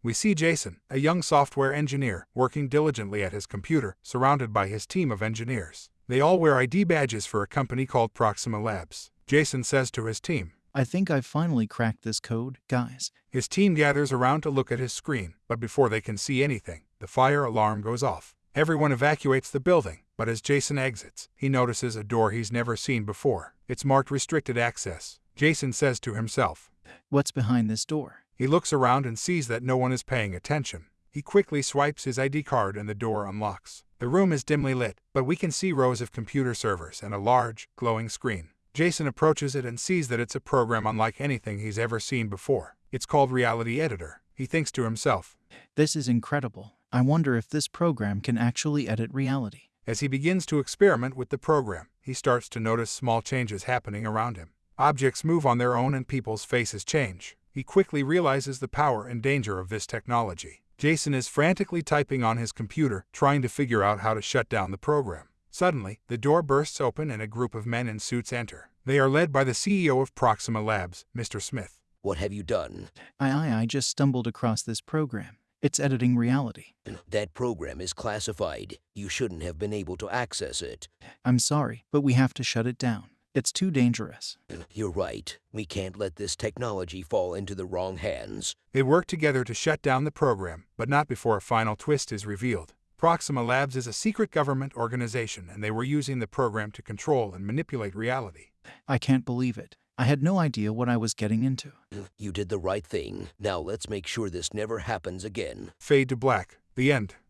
We see Jason, a young software engineer, working diligently at his computer, surrounded by his team of engineers. They all wear ID badges for a company called Proxima Labs. Jason says to his team, I think I've finally cracked this code, guys. His team gathers around to look at his screen, but before they can see anything, the fire alarm goes off. Everyone evacuates the building, but as Jason exits, he notices a door he's never seen before. It's marked restricted access. Jason says to himself, What's behind this door? He looks around and sees that no one is paying attention. He quickly swipes his ID card and the door unlocks. The room is dimly lit, but we can see rows of computer servers and a large, glowing screen. Jason approaches it and sees that it's a program unlike anything he's ever seen before. It's called Reality Editor. He thinks to himself, This is incredible. I wonder if this program can actually edit reality. As he begins to experiment with the program, he starts to notice small changes happening around him. Objects move on their own and people's faces change. He quickly realizes the power and danger of this technology. Jason is frantically typing on his computer, trying to figure out how to shut down the program. Suddenly, the door bursts open and a group of men in suits enter. They are led by the CEO of Proxima Labs, Mr. Smith. What have you done? I, I, I just stumbled across this program. It's editing reality. That program is classified. You shouldn't have been able to access it. I'm sorry, but we have to shut it down. It's too dangerous. You're right. We can't let this technology fall into the wrong hands. They work together to shut down the program, but not before a final twist is revealed. Proxima Labs is a secret government organization, and they were using the program to control and manipulate reality. I can't believe it. I had no idea what I was getting into. You did the right thing. Now let's make sure this never happens again. Fade to black. The end.